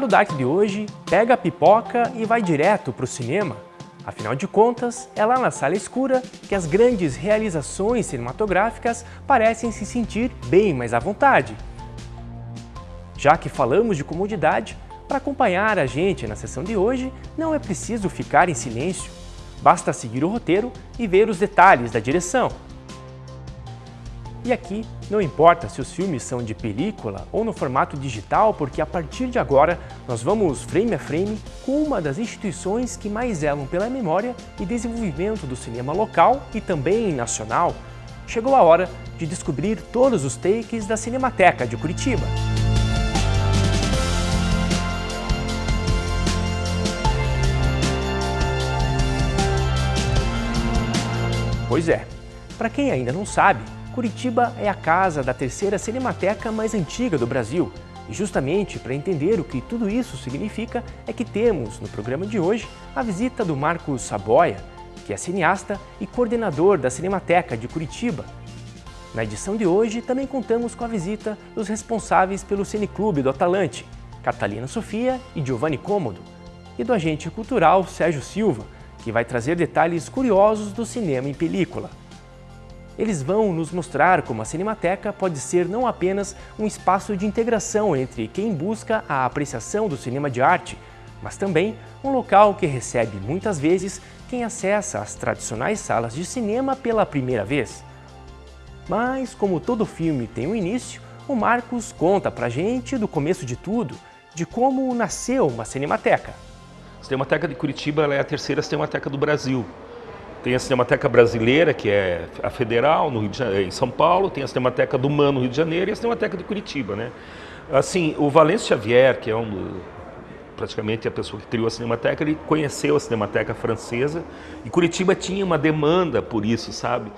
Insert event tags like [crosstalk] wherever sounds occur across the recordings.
Ditado Dark de hoje, pega a pipoca e vai direto para o cinema. Afinal de contas, é lá na sala escura que as grandes realizações cinematográficas parecem se sentir bem mais à vontade. Já que falamos de comodidade, para acompanhar a gente na sessão de hoje, não é preciso ficar em silêncio. Basta seguir o roteiro e ver os detalhes da direção. E aqui, não importa se os filmes são de película ou no formato digital, porque a partir de agora nós vamos frame a frame com uma das instituições que mais zelam pela memória e desenvolvimento do cinema local e também nacional. Chegou a hora de descobrir todos os takes da Cinemateca de Curitiba. Pois é, para quem ainda não sabe, Curitiba é a casa da terceira cinemateca mais antiga do Brasil. E justamente para entender o que tudo isso significa é que temos no programa de hoje a visita do Marcos Saboia, que é cineasta e coordenador da Cinemateca de Curitiba. Na edição de hoje também contamos com a visita dos responsáveis pelo Cineclube do Atalante, Catalina Sofia e Giovanni Cômodo, e do agente cultural Sérgio Silva, que vai trazer detalhes curiosos do cinema em película. Eles vão nos mostrar como a Cinemateca pode ser não apenas um espaço de integração entre quem busca a apreciação do cinema de arte, mas também um local que recebe muitas vezes quem acessa as tradicionais salas de cinema pela primeira vez. Mas, como todo filme tem um início, o Marcos conta pra gente do começo de tudo, de como nasceu uma Cinemateca. A Cinemateca de Curitiba é a terceira Cinemateca do Brasil. Tem a Cinemateca Brasileira, que é a federal, no Janeiro, em São Paulo, tem a Cinemateca do MAN, no Rio de Janeiro, e a Cinemateca de Curitiba. Né? Assim, o Valêncio Xavier, que é um, praticamente a pessoa que criou a Cinemateca, ele conheceu a Cinemateca francesa, e Curitiba tinha uma demanda por isso, sabe?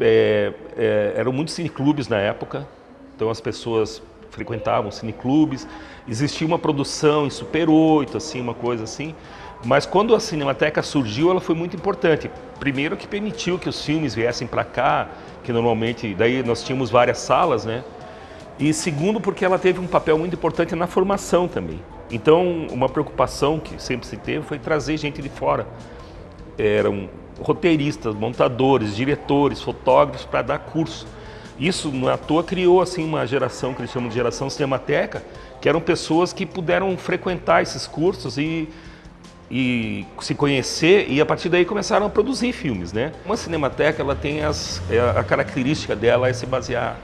É, é, eram muitos cineclubes na época, então as pessoas frequentavam cineclubes, existia uma produção em Super 8, assim, uma coisa assim. Mas quando a Cinemateca surgiu, ela foi muito importante. Primeiro que permitiu que os filmes viessem para cá, que normalmente, daí nós tínhamos várias salas, né? E segundo porque ela teve um papel muito importante na formação também. Então, uma preocupação que sempre se teve foi trazer gente de fora. Eram roteiristas, montadores, diretores, fotógrafos para dar curso. Isso, não é à toa, criou assim, uma geração que eles chamam de geração cinemateca, que eram pessoas que puderam frequentar esses cursos e, e se conhecer e a partir daí começaram a produzir filmes. Né? Uma cinemateca ela tem as, é, a característica dela é se basear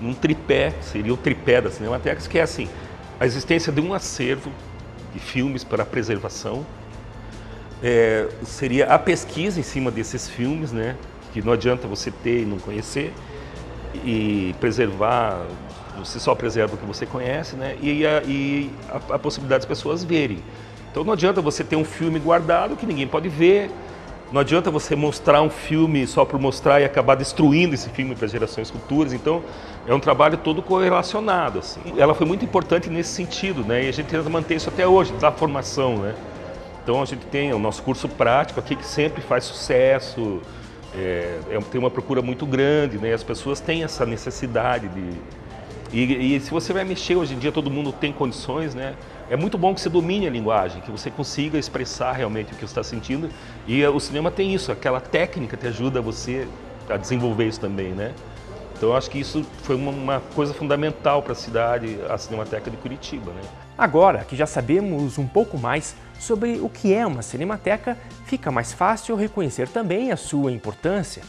num tripé, seria o tripé da cinemateca, que é assim, a existência de um acervo de filmes para preservação, é, seria a pesquisa em cima desses filmes, né? que não adianta você ter e não conhecer, e preservar, você só preserva o que você conhece, né? E a, e a, a possibilidade das pessoas verem. Então não adianta você ter um filme guardado que ninguém pode ver, não adianta você mostrar um filme só por mostrar e acabar destruindo esse filme para gerações futuras. Então, é um trabalho todo correlacionado. Assim. Ela foi muito importante nesse sentido, né? E a gente tenta manter isso até hoje, da formação, né? Então, a gente tem o nosso curso prático aqui que sempre faz sucesso, é, é, tem uma procura muito grande, né? As pessoas têm essa necessidade de... E, e, se você vai mexer, hoje em dia todo mundo tem condições, né? É muito bom que você domine a linguagem, que você consiga expressar realmente o que você está sentindo. E o cinema tem isso, aquela técnica que ajuda você a desenvolver isso também, né? Então eu acho que isso foi uma, uma coisa fundamental para a cidade, a Cinemateca de Curitiba, né? Agora que já sabemos um pouco mais sobre o que é uma cinemateca, fica mais fácil reconhecer também a sua importância.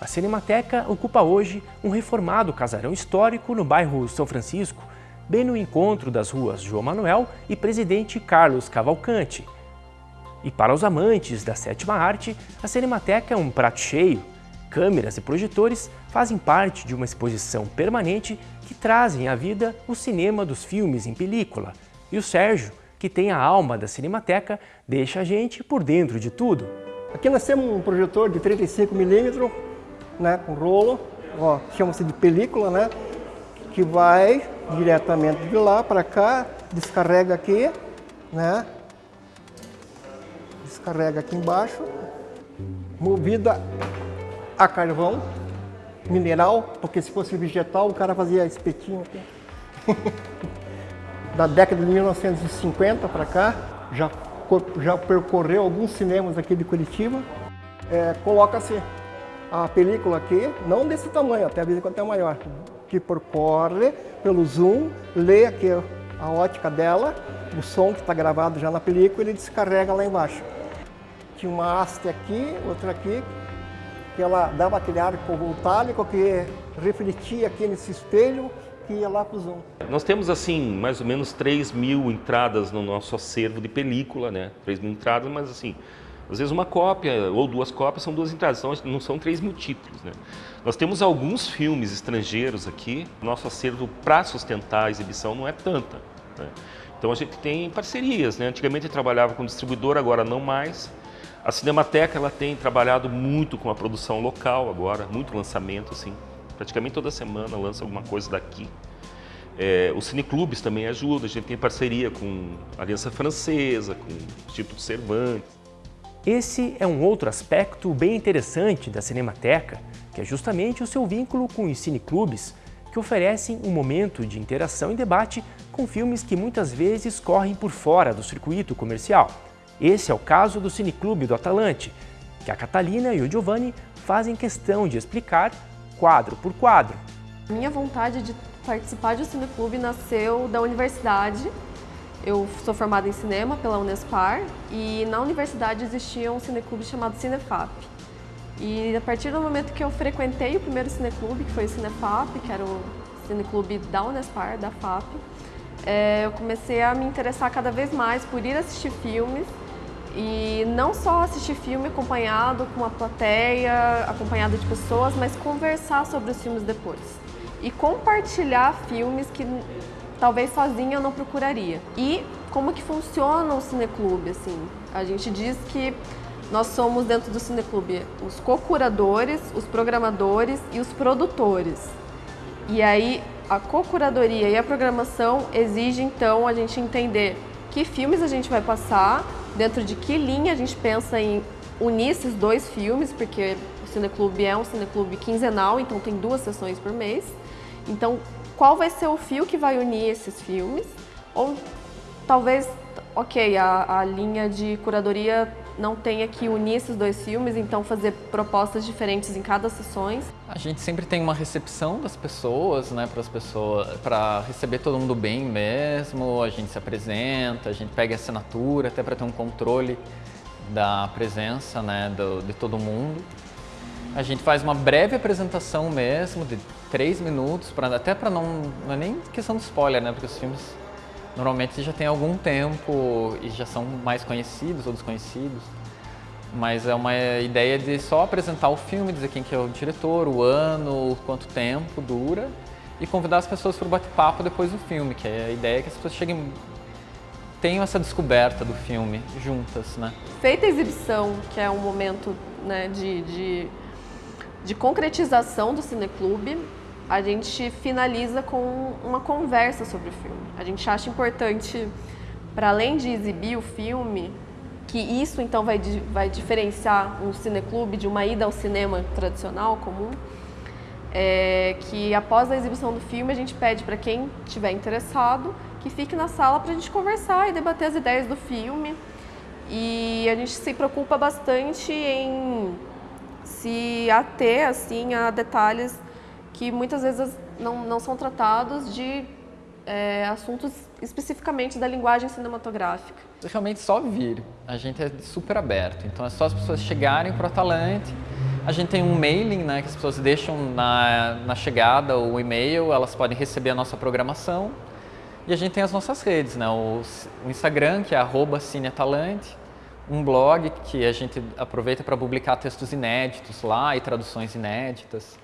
A Cinemateca ocupa hoje um reformado casarão histórico no bairro São Francisco, bem no encontro das ruas João Manuel e Presidente Carlos Cavalcante. E para os amantes da sétima arte, a Cinemateca é um prato cheio. Câmeras e projetores fazem parte de uma exposição permanente que trazem à vida o cinema dos filmes em película. E o Sérgio, que tem a alma da Cinemateca, deixa a gente por dentro de tudo. Aqui nós temos um projetor de 35mm, né, com rolo, chama-se de película, né, que vai diretamente de lá para cá, descarrega aqui, né, descarrega aqui embaixo, movida a carvão mineral, porque se fosse vegetal o cara fazia espetinho aqui. [laughs] da década de 1950 para cá, já, já percorreu alguns cinemas aqui de Curitiba. É, Coloca-se a película aqui, não desse tamanho, até a vezes até maior, que percorre pelo zoom, lê aqui a ótica dela, o som que está gravado já na película, ele descarrega lá embaixo. Tinha uma haste aqui, outra aqui, que ela dava aquele arco voltálico que refletia aqui nesse espelho que ia lá para o zoom. Nós temos assim, mais ou menos 3 mil entradas no nosso acervo de película, né? 3 mil entradas, mas assim, às vezes uma cópia ou duas cópias são duas entradas, não são 3 mil títulos, né? Nós temos alguns filmes estrangeiros aqui, nosso acervo para sustentar a exibição não é tanta. Né? Então a gente tem parcerias, né? Antigamente eu trabalhava com distribuidor, agora não mais. A Cinemateca ela tem trabalhado muito com a produção local agora, muito lançamento assim. Praticamente toda semana lança alguma coisa daqui. É, os cineclubes também ajudam, a gente tem parceria com a Aliança Francesa, com o Instituto Cervantes. Esse é um outro aspecto bem interessante da Cinemateca, que é justamente o seu vínculo com os cineclubes, que oferecem um momento de interação e debate com filmes que muitas vezes correm por fora do circuito comercial. Esse é o caso do Cineclube do Atalante, que a Catalina e o Giovanni fazem questão de explicar quadro por quadro. Minha vontade de participar de um cineclube nasceu da universidade. Eu sou formada em cinema pela Unespar e na universidade existia um cineclube chamado Cinefap. E a partir do momento que eu frequentei o primeiro cineclube, que foi o Cinefap, que era o cineclube da Unespar, da FAP, é, eu comecei a me interessar cada vez mais por ir assistir filmes e não só assistir filme acompanhado com uma plateia, acompanhado de pessoas, mas conversar sobre os filmes depois. E compartilhar filmes que talvez sozinha eu não procuraria. E como que funciona o cineclube, assim? A gente diz que nós somos dentro do cineclube os co-curadores, os programadores e os produtores. E aí a co-curadoria e a programação exige então a gente entender que filmes a gente vai passar, dentro de que linha a gente pensa em unir esses dois filmes, porque o Cineclube é um cineclube quinzenal, então tem duas sessões por mês. Então, qual vai ser o fio que vai unir esses filmes? Ou talvez, ok, a, a linha de curadoria não tenha que unir esses dois filmes, então fazer propostas diferentes em cada sessões. A gente sempre tem uma recepção das pessoas, né, para as pessoas, para receber todo mundo bem mesmo. A gente se apresenta, a gente pega a assinatura até para ter um controle da presença, né, do, de todo mundo. A gente faz uma breve apresentação mesmo, de três minutos, pra, até para não, não é nem questão de spoiler, né, porque os filmes normalmente já tem algum tempo e já são mais conhecidos ou desconhecidos. Mas é uma ideia de só apresentar o filme, dizer quem que é o diretor, o ano, quanto tempo dura e convidar as pessoas para o bate-papo depois do filme, que é a ideia que as pessoas cheguem tenham essa descoberta do filme juntas, né? Feita a exibição, que é um momento né, de, de, de concretização do cineclube, a gente finaliza com uma conversa sobre o filme. A gente acha importante, para além de exibir o filme, que isso então vai, vai diferenciar um cineclube de uma ida ao cinema tradicional, comum, é que após a exibição do filme a gente pede para quem estiver interessado que fique na sala para a gente conversar e debater as ideias do filme. E a gente se preocupa bastante em se ater assim, a detalhes que muitas vezes não, não são tratados de é, assuntos especificamente da linguagem cinematográfica. Realmente só vir, a gente é super aberto, então é só as pessoas chegarem para o Atalante, a gente tem um mailing né, que as pessoas deixam na, na chegada o e-mail, elas podem receber a nossa programação. E a gente tem as nossas redes, né, o, o Instagram que é cineatalante, um blog que a gente aproveita para publicar textos inéditos lá e traduções inéditas,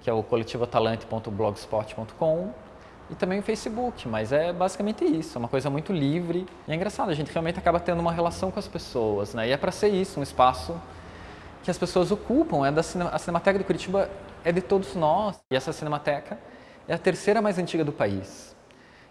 que é o coletivotalante.blogspot.com e também o Facebook, mas é basicamente isso, é uma coisa muito livre e é engraçado, a gente realmente acaba tendo uma relação com as pessoas, né? E é para ser isso, um espaço que as pessoas ocupam, é da a Cinemateca de Curitiba é de todos nós e essa Cinemateca é a terceira mais antiga do país.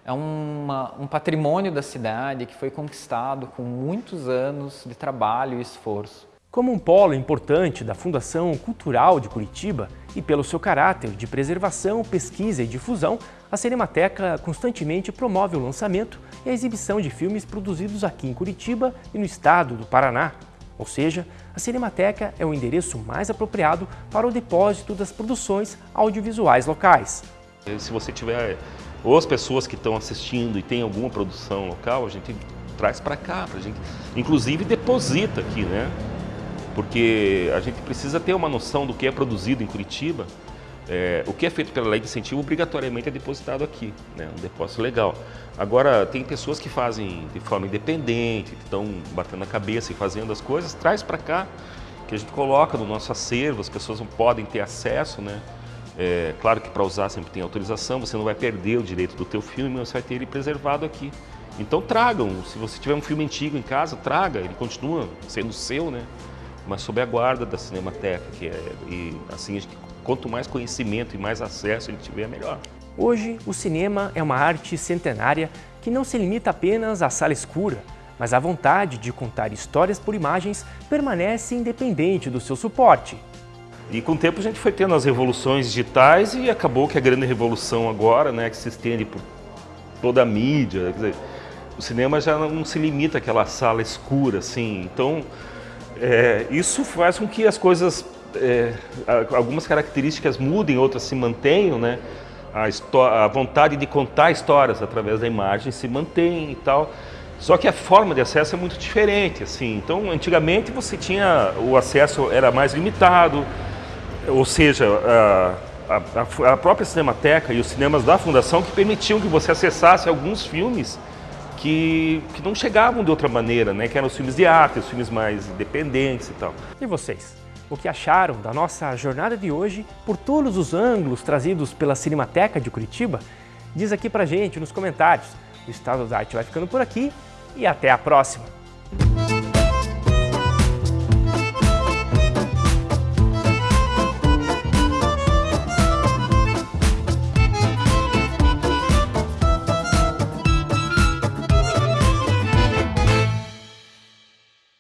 É uma, um patrimônio da cidade que foi conquistado com muitos anos de trabalho e esforço. Como um polo importante da Fundação Cultural de Curitiba e pelo seu caráter de preservação, pesquisa e difusão, a Cinemateca constantemente promove o lançamento e a exibição de filmes produzidos aqui em Curitiba e no estado do Paraná. Ou seja, a Cinemateca é o endereço mais apropriado para o depósito das produções audiovisuais locais. Se você tiver ou as pessoas que estão assistindo e tem alguma produção local, a gente traz para cá, a gente, inclusive deposita aqui, né? Porque a gente precisa ter uma noção do que é produzido em Curitiba. É, o que é feito pela lei de incentivo obrigatoriamente é depositado aqui, né? um depósito legal. Agora, tem pessoas que fazem de forma independente, que estão batendo a cabeça e fazendo as coisas, traz para cá, que a gente coloca no nosso acervo, as pessoas não podem ter acesso, né? É, claro que para usar sempre tem autorização, você não vai perder o direito do teu filme, você vai ter ele preservado aqui. Então tragam, se você tiver um filme antigo em casa, traga, ele continua sendo seu, né? Mas sob a guarda da Cinemateca, que é, e assim, quanto mais conhecimento e mais acesso ele tiver, melhor. Hoje, o cinema é uma arte centenária que não se limita apenas à sala escura, mas a vontade de contar histórias por imagens permanece independente do seu suporte. E com o tempo a gente foi tendo as revoluções digitais e acabou que a grande revolução agora, né, que se estende por toda a mídia, dizer, o cinema já não se limita àquela sala escura, assim. Então, é, isso faz com que as coisas, é, algumas características mudem, outras se mantenham, né? A, a, vontade de contar histórias através da imagem se mantém e tal. Só que a forma de acesso é muito diferente, assim. Então, antigamente você tinha o acesso era mais limitado, ou seja, a, a, a, própria Cinemateca e os cinemas da Fundação que permitiam que você acessasse alguns filmes que, que não chegavam de outra maneira, né? que eram os filmes de arte, os filmes mais independentes e tal. E vocês? O que acharam da nossa jornada de hoje por todos os ângulos trazidos pela Cinemateca de Curitiba? Diz aqui pra gente nos comentários. O Estado da Arte vai ficando por aqui e até a próxima!